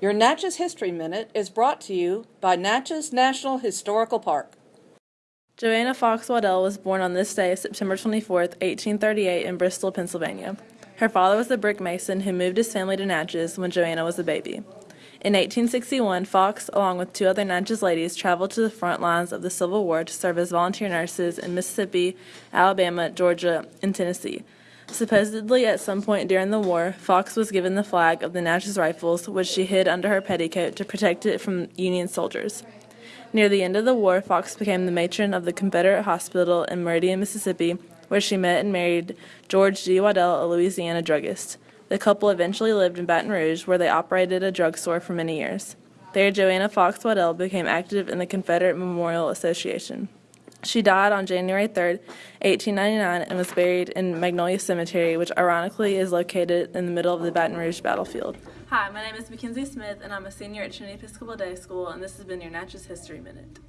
Your Natchez History Minute is brought to you by Natchez National Historical Park. Joanna Fox Waddell was born on this day, September 24, 1838, in Bristol, Pennsylvania. Her father was a brick mason who moved his family to Natchez when Joanna was a baby. In 1861, Fox, along with two other Natchez ladies, traveled to the front lines of the Civil War to serve as volunteer nurses in Mississippi, Alabama, Georgia, and Tennessee. Supposedly, at some point during the war, Fox was given the flag of the Natchez Rifles, which she hid under her petticoat to protect it from Union soldiers. Near the end of the war, Fox became the matron of the Confederate Hospital in Meridian, Mississippi, where she met and married George G. Waddell, a Louisiana druggist. The couple eventually lived in Baton Rouge, where they operated a drugstore for many years. There, Joanna Fox Waddell became active in the Confederate Memorial Association. She died on January 3, 1899, and was buried in Magnolia Cemetery, which ironically is located in the middle of the Baton Rouge battlefield. Hi, my name is Mackenzie Smith, and I'm a senior at Trinity Episcopal Day School, and this has been your Natchez History Minute.